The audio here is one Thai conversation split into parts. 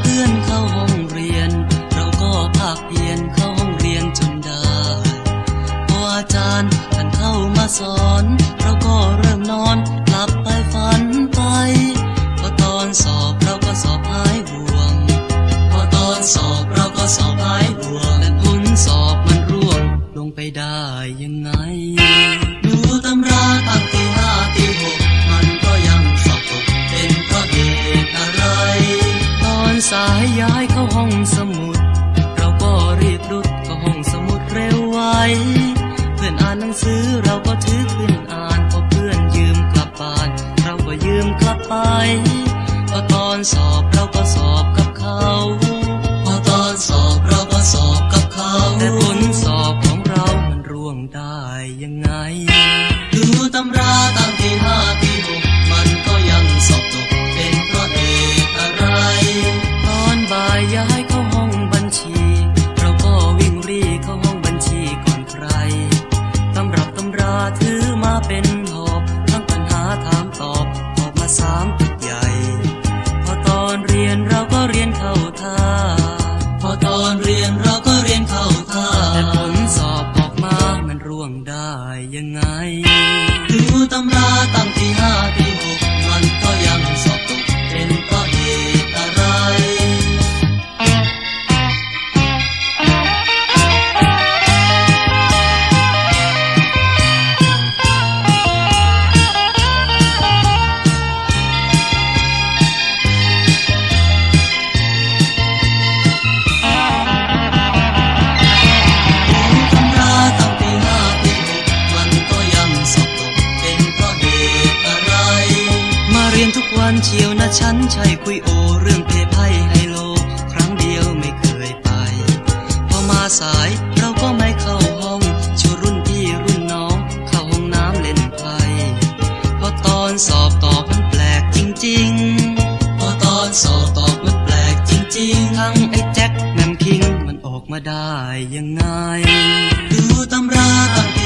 เพื่อนเข้าห้องเรียน เราก็ภาคเพีนเข้าห้องเรียนจนได้พออาจารย์ท่านเข้ามาสอน เราก็เริ่มนอนกลับไปฝันไป พอตอนสอบเราก็สอบหายหวง พอตอนสอบเราก็สอบหายหวง และผลสอบมันร่วงลงไปได้ยังไง สายย้ายเข้าห้องสมุด เราก็รีบรุดเข้าห้องสมุดเร็วไว เพื่อนอ่านหนังสือเราก็ถือขึ้นอ่านพอเพื่อนยืมกลับบ้าน เราก็ยืมกลับไป พอตอนสอบเราก็สอบกับเขา พอตอนสอบเราก็สอบกับเขา แต่ผลสอบของเรามันร่วงได้ยังไง ดูตำราตั้งที่ห้า tonight. เฉียวนเชียวนะฉันใช่คุยโอ เรื่องเพไพ่ไฮโล ครั้งเดียวไม่เคยไป พอมาสายเราก็ไม่เข้าห้องชวรุ่นพี่รุ่นน้อง เข้าห้องน้ำเล่นไพ่พอตอนสอบตอบมันแปลกจริง ๆ พอตอนสอบตอบมันแปลกจริง ๆ ทั้งไอ้แจ็คแมมคิงมันออกมาได้ยังไง ดูตำราตั้ง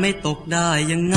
ไม่ตกได้ยังไง